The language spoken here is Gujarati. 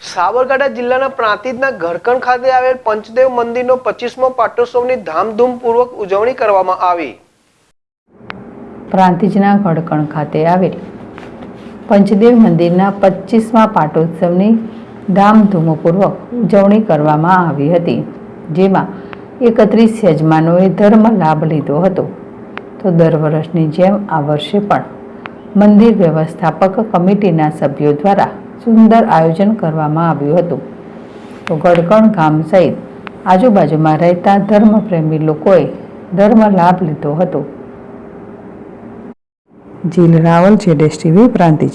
સાબરકાંઠા જિલ્લાના પ્રાંતિજના ઘરકણ ખાતે આવેલ પંચદેવ મંદિરનો પચીસમો પાટોત્સવની ધામધૂમપૂર્વક ઉજવણી કરવામાં આવી. પ્રાંતિજના ઘડકણ ખાતે આવેલ પંચદેવ મંદિરના પચીસમાં પાટોત્સવની ધામધૂમપૂર્વક ઉજવણી કરવામાં આવી હતી, જેમાં એકત્રીસ યજમાનોએ ધર્મ લાભ લીધો હતો. તો દર વર્ષની જેમ આ વર્ષે પણ મંદિર વ્યવસ્થાપક કમિટીના સભ્યો દ્વારા સુંદર આયોજન કરવામાં આવ્યું હતું. તો ગડકણ ગામ સહિત આજુબાજુમાં રહેતા ધર્મપ્રેમી લોકોએ ધર્મ લાભ લીધો હતો. જીલ રાવલ જેડેશ ટીવી, પ્રાંતિજ.